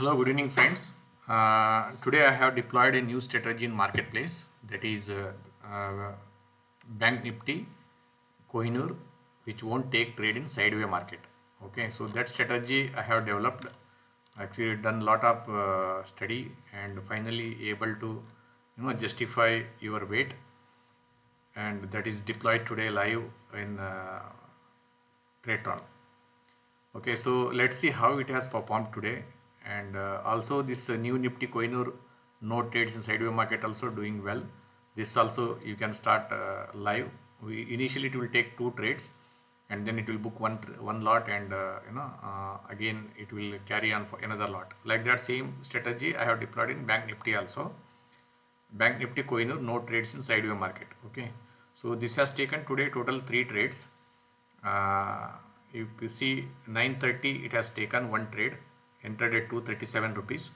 Hello, good evening friends. Uh, today I have deployed a new strategy in marketplace that is uh, uh, Bank Nifty Kohinoor which won't take trade in sideway market. Okay, so that strategy I have developed actually done a lot of uh, study and finally able to you know justify your weight and that is deployed today live in uh, Tradetron. Okay, so let's see how it has performed today and uh, also this uh, new Nifty Kohinoor no trades in sideway market also doing well. This also you can start uh, live. We initially it will take two trades and then it will book one one lot and uh, you know uh, again it will carry on for another lot. Like that same strategy I have deployed in Bank Nifty also. Bank Nifty Kohinoor no trades in sideway market. Okay, so this has taken today total three trades. Uh, if you see 930 it has taken one trade entered at 237 rupees.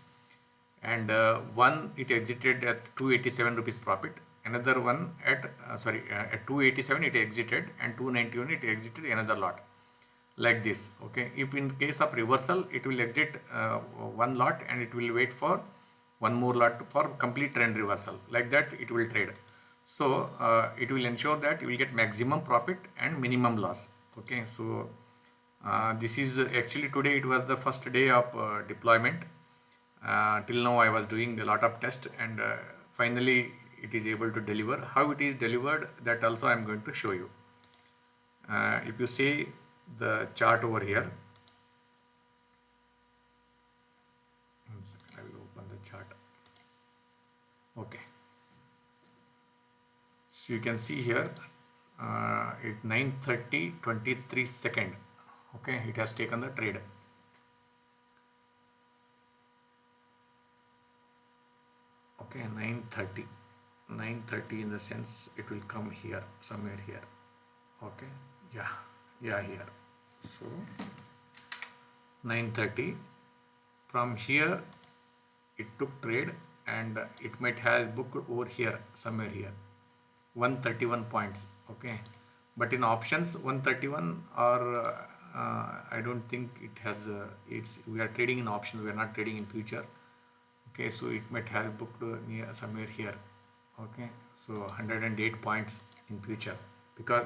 And uh, one it exited at 287 rupees profit. Another one at uh, sorry uh, at 287 it exited and 291 it exited another lot. Like this okay? If in case of reversal it will exit uh, one lot and it will wait for one more lot for complete trend reversal. Like that it will trade. So uh, it will ensure that you will get maximum profit and minimum loss okay? So this is actually today it was the first day of uh, deployment. Uh, till now I was doing a lot of tests and uh, finally it is able to deliver. How it is delivered that also I am going to show you. Uh, if you see the chart over here. I will open the chart. Okay. So you can see here uh, at 9:30 23 second okay it has taken the trade. Okay 930 930 in the sense it will come here somewhere here. Okay yeah yeah here. So 930 from here it took trade and it might have booked over here somewhere here. 131 points okay. But in options 131 or I don't think it has uh, it's we are trading in options we are not trading in future. Okay so it might have booked near somewhere here. Okay so 108 points in future. Because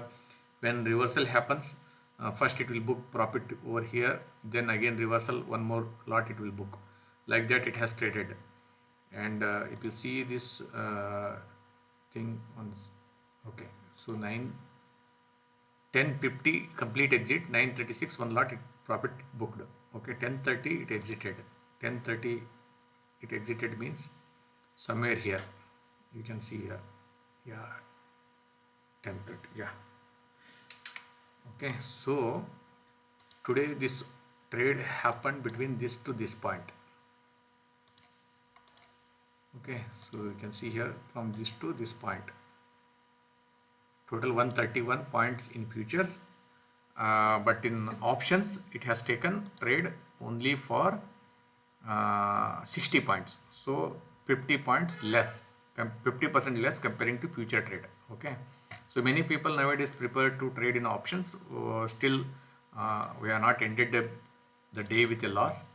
when reversal happens uh, first it will book profit over here then again reversal one more lot it will book. Like that it has traded. And uh, if you see this uh, thing on okay so 9 1050 complete exit 936 one lot it profit booked. Okay 1030 it exited. 1030 it exited means somewhere here. You can see here. Yeah 1030 yeah. Okay so today this trade happened between this to this point. Okay so you can see here from this to this point total 131 points in futures uh, but in options it has taken trade only for uh, 60 points. So 50 points less 50 percent less comparing to future trade okay? So many people nowadays prefer to trade in options uh, still uh, we are not ended the, the day with a loss.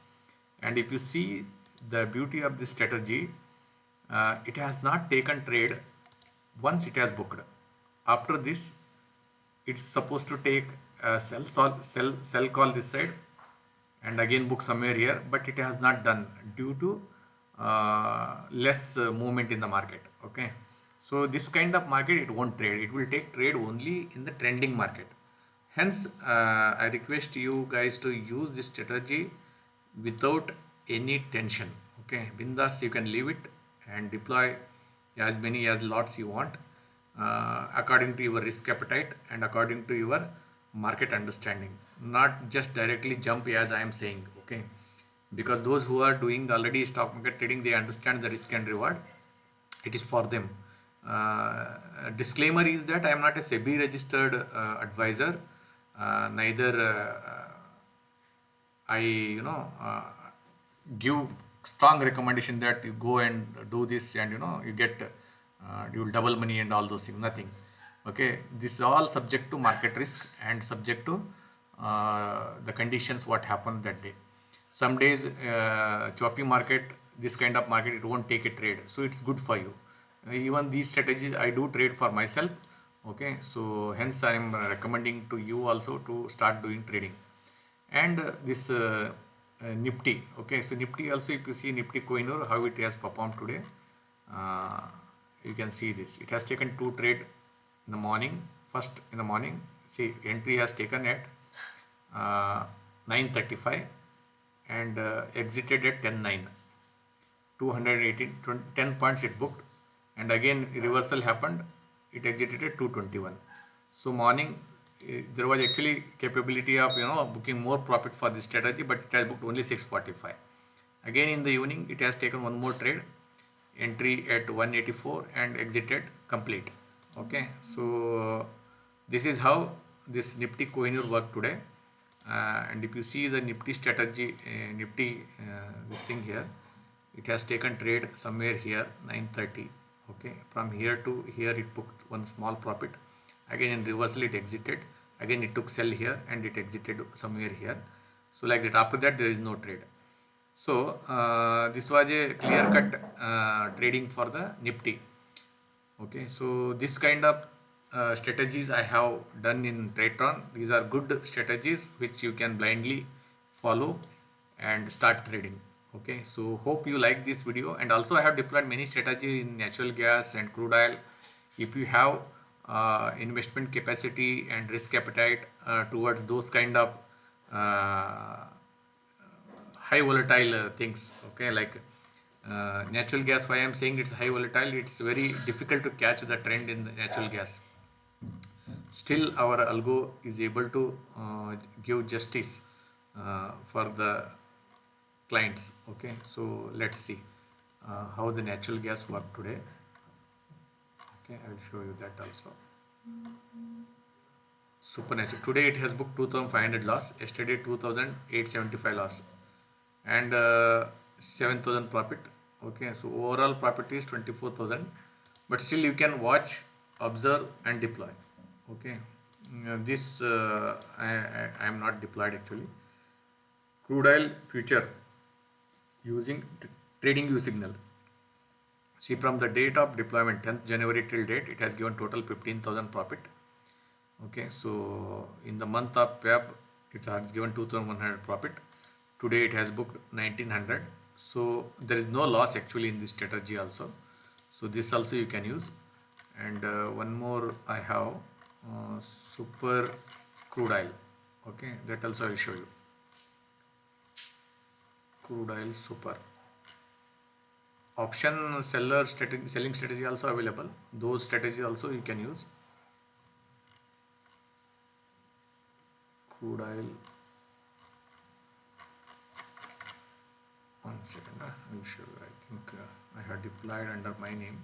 And if you see the beauty of this strategy uh, it has not taken trade once it has booked after this it's supposed to take a sell sell sell call this side and again book somewhere here but it has not done due to uh, less uh, movement in the market okay? So this kind of market it won't trade. It will take trade only in the trending market. Hence uh, i request you guys to use this strategy without any tension okay? Bindas you can leave it and deploy as many as lots you want uh, according to your risk appetite and according to your market understanding. Not just directly jump as i am saying okay? Because those who are doing already stock market trading they understand the risk and reward. It is for them. Uh, disclaimer is that i am not a sebi registered uh, advisor. Uh, neither uh, i you know uh, give strong recommendation that you go and do this and you know you get uh, you will double money and all those things nothing. Okay this is all subject to market risk and subject to uh, the conditions what happened that day. Some days uh, choppy market this kind of market it won't take a trade. So it's good for you. Even these strategies i do trade for myself. Okay so hence i am recommending to you also to start doing trading. And this uh, uh, nifty. Okay so nifty also if you see nifty Kohinoor how it has performed today uh, you can see this. It has taken two trade in the morning. First in the morning see entry has taken at uh, 935 and uh, exited at 10.9 218 20, 10 points it booked and again reversal happened. It exited at 221 so morning uh, there was actually capability of you know booking more profit for this strategy but it has booked only 645 again in the evening it has taken one more trade entry at 184 and exited complete. Okay so this is how this nifty Kohinoor worked today. Uh, and if you see the nifty strategy uh, nifty uh, this thing here it has taken trade somewhere here 930 okay from here to here it booked one small profit. Again in reversal it exited. Again it took sell here and it exited somewhere here. So like that after that there is no trade so uh, this was a clear cut uh, trading for the nifty okay so this kind of uh, strategies I have done in Tradetron. These are good strategies which you can blindly follow and start trading. Okay, so hope you like this video and also I have deployed many strategies in natural gas and crude oil. If you have uh, investment capacity and risk appetite uh, towards those kind of uh, high volatile uh, things, okay, like uh, natural gas why i am saying it's high volatile it's very difficult to catch the trend in the natural gas. Still our algo is able to uh, give justice uh, for the clients okay? So let's see uh, how the natural gas work today. Okay i will show you that also. Supernatural today it has booked 2500 loss yesterday 2875 loss and uh, 7000 profit. Okay so overall profit is 24000 but still you can watch observe and deploy. Okay uh, this uh, I, I, am not deployed actually. Crude oil future using trading view signal. See from the date of deployment 10th January till date it has given total 15,000 profit. Okay so in the month of Feb it has given 2100 profit today it has booked 1900 so there is no loss actually in this strategy also. So this also you can use. And uh, one more I have uh, super crude oil. Okay that also I will show you. Crude oil super. Option seller strategy selling strategy also available. Those strategies also you can use. Crude oil one second uh, I will show you I think uh, I have deployed under my name.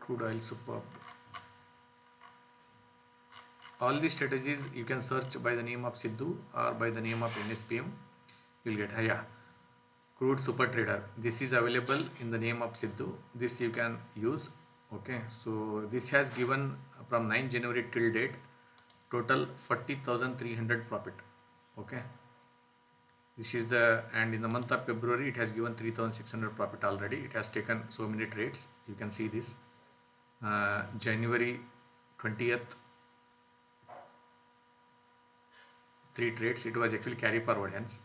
Crude oil superb. All these strategies you can search by the name of Sidhu or by the name of NSPM you will get yeah. Crude super trader. This is available in the name of Sidhu. This you can use okay? So this has given from 9 January till date total 40,300 profit okay this is the and in the month of February it has given 3600 profit already. It has taken so many trades. You can see this. Uh, January 20th three trades. It was actually carry forward hence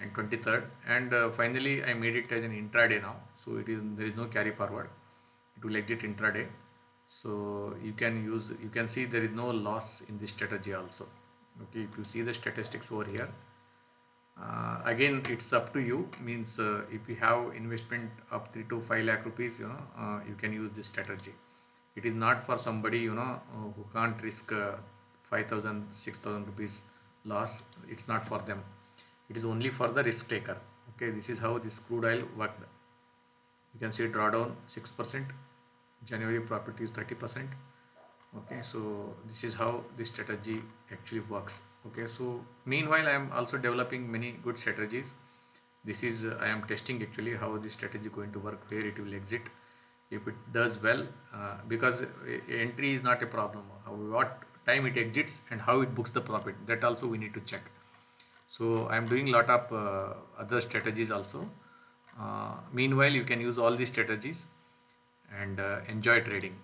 and 23rd and uh, finally I made it as an intraday now. So it is there is no carry forward. It will exit intraday. So you can use you can see there is no loss in this strategy also. Okay if you see the statistics over here again it's up to you. Means uh, if you have investment of 3 to 5 lakh rupees you know uh, you can use this strategy. It is not for somebody you know uh, who can't risk uh, 5000 6000 rupees loss. It's not for them. It is only for the risk taker. Okay this is how this crude oil worked. You can see drawdown 6% january profit is 30% okay so this is how this strategy actually works okay so meanwhile i am also developing many good strategies. This is uh, i am testing actually how this strategy is going to work where it will exit. If it does well uh, because entry is not a problem. What time it exits and how it books the profit that also we need to check. So i'm doing lot of uh, other strategies also. Uh, meanwhile you can use all these strategies and uh, enjoy trading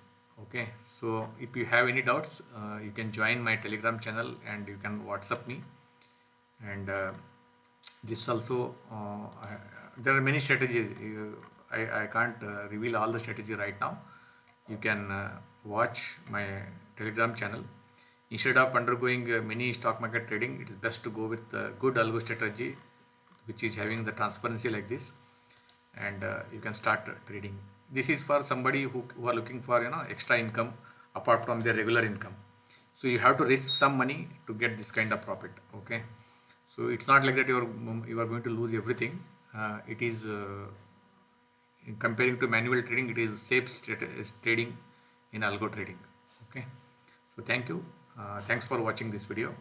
okay so if you have any doubts uh, you can join my telegram channel and you can whatsapp me. And uh, this also uh, I, there are many strategies. I, I can't uh, reveal all the strategy right now. You can uh, watch my telegram channel. Instead of undergoing uh, many stock market trading it is best to go with good algo strategy which is having the transparency like this. And you can start trading this is for somebody who, who are looking for you know extra income apart from their regular income. So you have to risk some money to get this kind of profit okay? So it's not like that you are you are going to lose everything. Uh, it is uh, comparing to manual trading it is safe trading in algo trading okay? So thank you. Uh, thanks for watching this video